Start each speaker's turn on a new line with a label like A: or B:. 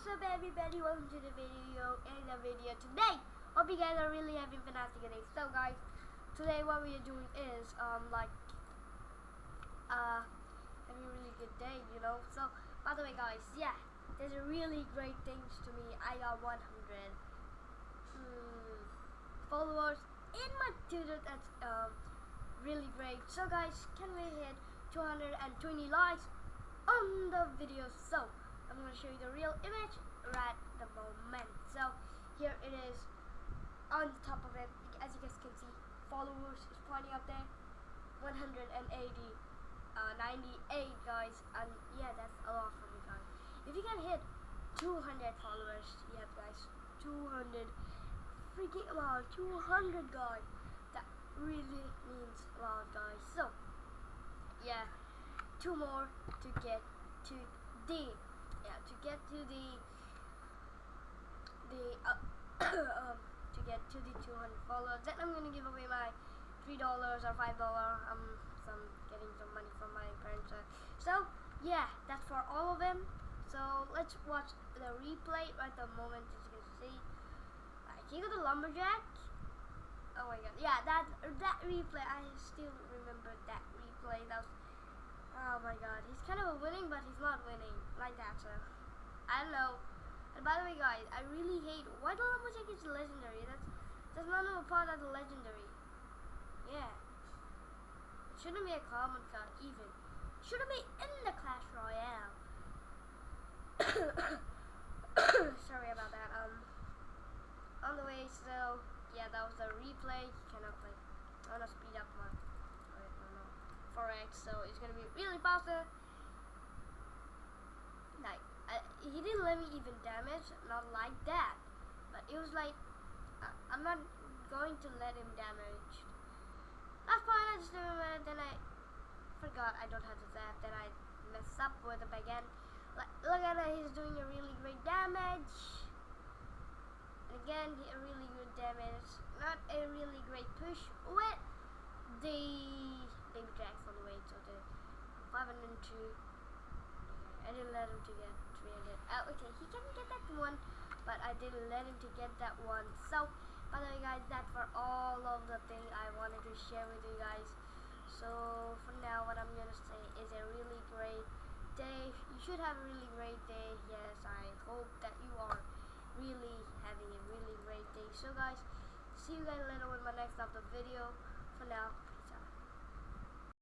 A: what's up everybody? Welcome to the video in the video today. Hope you guys are really having fantastic day. So guys, today what we are doing is um like uh having a really good day, you know. So by the way guys, yeah, there's a really great things to me. I got 100 hmm, followers in my Twitter. That's um really great. So guys, can we hit 220 likes on the video? So I'm going to show you the real image right the moment. So here it is on the top of it. As you guys can see, followers is pointing up there. 180, uh, 98 guys, and yeah, that's a lot for me guys. If you can hit 200 followers, yeah guys, 200 freaking lot, 200 guys. That really means a lot guys. So yeah, two more to get to the yeah to get to the the uh, um, to get to the 200 followers then I'm gonna give away my three dollars or five dollar um some getting some money from my parents uh, so yeah that's for all of them. So let's watch the replay right the moment as you can see. Like he got the lumberjack. Oh my god yeah that that replay I still remember that replay that was Oh my god, he's kind of winning, but he's not winning like that, so Don't know. And by the way, guys, I really hate why the Lumberjack is legendary. That's that's not a part of the legendary. Yeah, it shouldn't be a common card even. It shouldn't be in the Clash Royale. Sorry about that. Um, on the way, so yeah, that was the replay. You cannot play. I'm gonna speed up my. No, no. 4x, so it's gonna be really faster. He didn't let me even damage, not like that, but it was like, uh, I'm not going to let him damage. Last point, I just remembered, then I forgot I don't have the zap, then I mess up with him again. Like, look at that, he's doing a really great damage. And again, a really good damage. Not a really great push with the David the way to the 502. I didn't let him to get 300. Oh, okay, he can get that one, but I didn't let him to get that one. So, by the way, guys, that's for all of the thing I wanted to share with you guys. So, for now, what I'm gonna say is a really great day. You should have a really great day. Yes, I hope that you are really having a really great day. So, guys, see you guys later with my next upload video. For now,